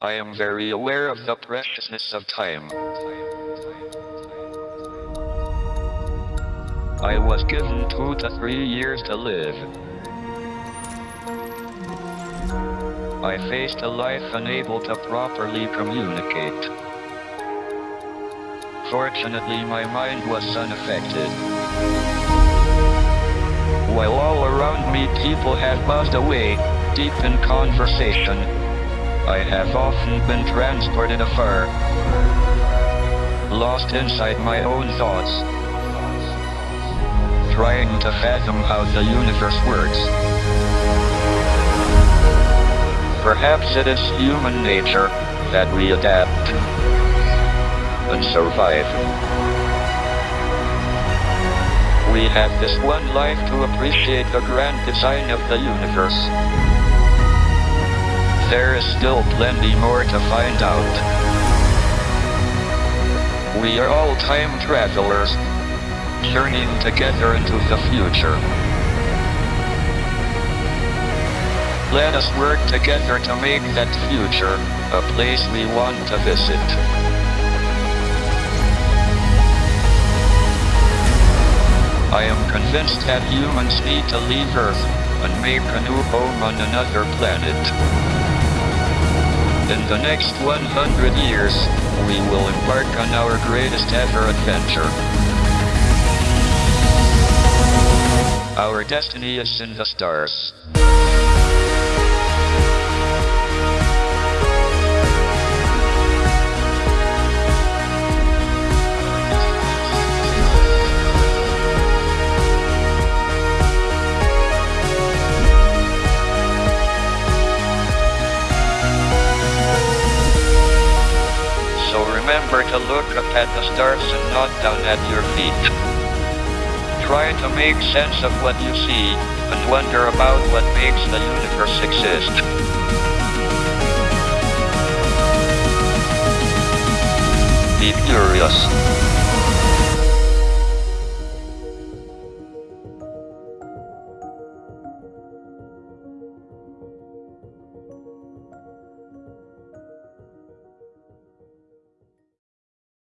I am very aware of the preciousness of time. I was given two to three years to live. I faced a life unable to properly communicate. Fortunately, my mind was unaffected. While all around me people had buzzed away, deep in conversation, I have often been transported afar, lost inside my own thoughts, trying to fathom how the universe works. Perhaps it is human nature that we adapt and survive. We have this one life to appreciate the grand design of the universe. There is still plenty more to find out. We are all time travelers, journeying together into the future. Let us work together to make that future a place we want to visit. I am convinced that humans need to leave Earth and make a new home on another planet. In the next 100 years, we will embark on our greatest ever adventure. Our destiny is in the stars. Remember to look up at the stars and not down at your feet. Try to make sense of what you see, and wonder about what makes the universe exist. Be curious.